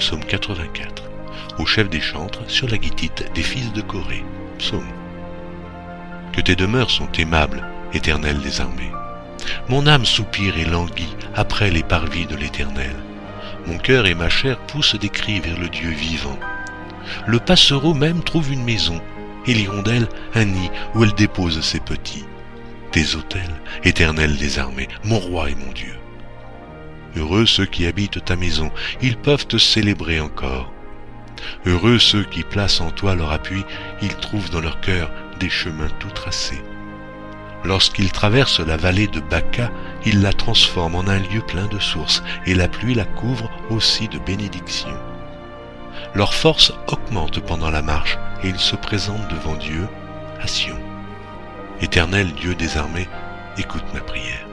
Psaume 84. Au chef des chantres, sur la guitite des fils de Corée. Psaume. Que tes demeures sont aimables, éternel des armées. Mon âme soupire et languit après les parvis de l'éternel. Mon cœur et ma chair poussent des cris vers le Dieu vivant. Le passereau même trouve une maison, et l'hirondelle un nid où elle dépose ses petits. Tes autels, éternel des armées, mon roi et mon Dieu. Heureux ceux qui habitent ta maison, ils peuvent te célébrer encore. Heureux ceux qui placent en toi leur appui, ils trouvent dans leur cœur des chemins tout tracés. Lorsqu'ils traversent la vallée de Baca, ils la transforment en un lieu plein de sources, et la pluie la couvre aussi de bénédictions. Leur force augmente pendant la marche, et ils se présentent devant Dieu à Sion. Éternel Dieu des armées, écoute ma prière.